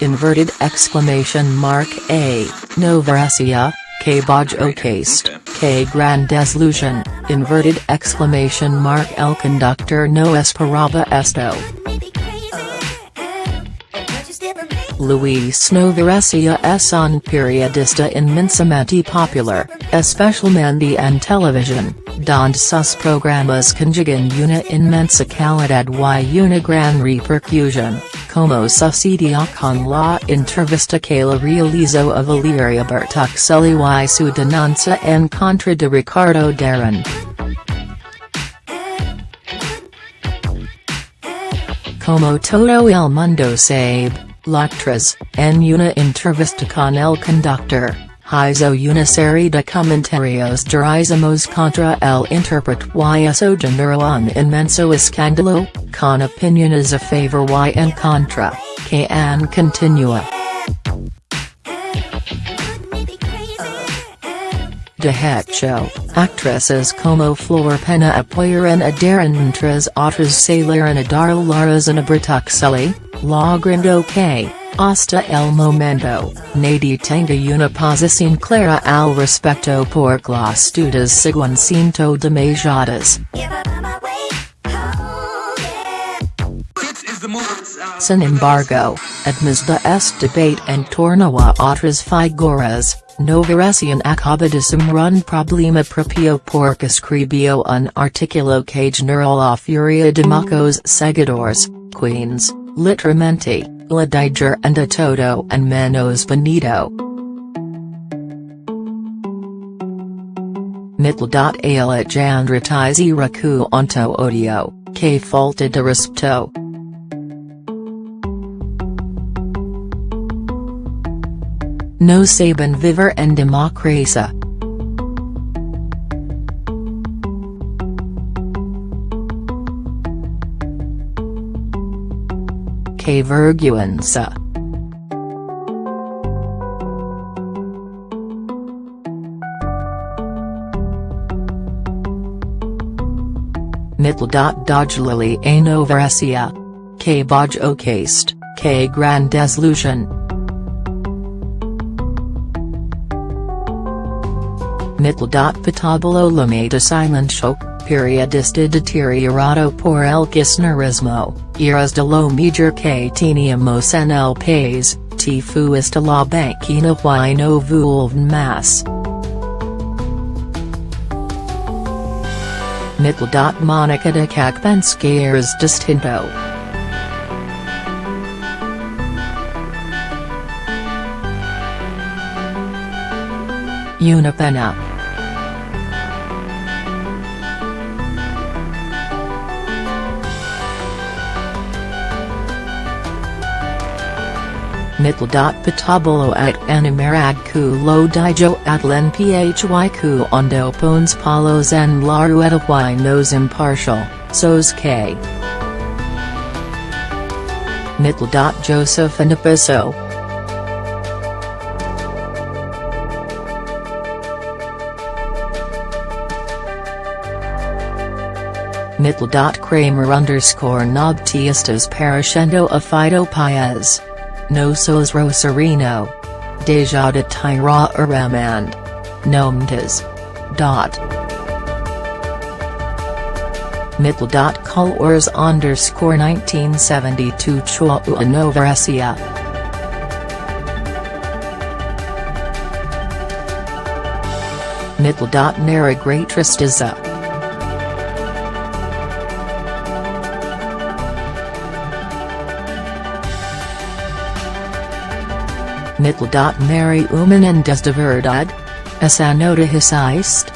inverted exclamation mark A, Novaresio, K. Bajocast, K. Grand Desilusion, inverted exclamation mark El Conductor. No esperaba esto. Luis Novaresio es un periodista inmensamente popular, especialmente en televisión, donde sus programas conjugan una inmensa calidad y una gran repercusión, como sucedió con la entrevista que la realizó a Valeria Bertuccelli y su denuncia en contra de Ricardo Darín. Como todo el mundo sabe, Lectras, en una entrevista con el conductor, hizo una serie de comentarios durísimos contra el intérprete y generó un inmenso escándalo, con opiniones a favor y en contra, que han continua. De hecho, actrices como Flor Peña apoyaron a Darín mientras otras salieron a dar la razón Bertuccelli, logrando que, hasta el momento, nadie tenga una posición clara al respecto por las dudas siguen siendo demasiadas. Sin embargo, además de este debate en torno a otras figuras, Novaresio acaba de un problema propio porque escribió un artículo que generó la furia de muchos seguidores, queens, literalmente, la diger and a todo and menos bonito. Mittel. Alejandritize Raku onto odio, que falta de respeto. No saben vivir en democracia. Que vergüenza. Mittel. Dodge Lily a Novaresio. Que Boj Ocast, que Grand Desilusion. Mittel. Patablo Lomeda Silencio, periodista deteriorado por el kirchnerismo, eras de lo mejor que teníamos en el país, te fuiste la banquina y no vuelven más. Mittel. Monica de Cacbenska es distinto. Una pena. Mittel. Patabolo at animarad ku lo dijo atlen phy ku ondo pones palos en la rueda y nos impartial, sos que. Mittel. Joseph and Abisso. Mittel. Kramer underscore Nobtiestas parashendo a Fito Paez. No sos Rosarino. Deja de Tyra Aramand. Nomtas. Dot. Colors underscore 1972 Chua Novaresio. Mittel. Nera Mary Umanen desde verdad? Esa nota hiciste?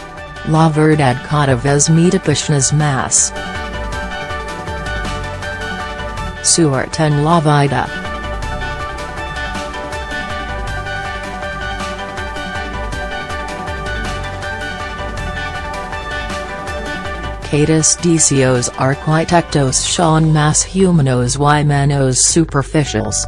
La verdad cada vez me apasionas más. Suerte en la vida. Catus Dicios arquitectos son más humanos y menos superficials.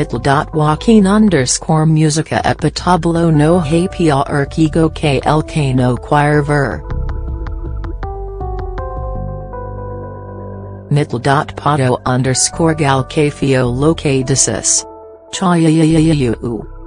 Mittel. Joaquin underscore musica epitablo no hapia erkigo que no choir ver. Mitl.pato underscore galcafio locadicis. Chayayayayu.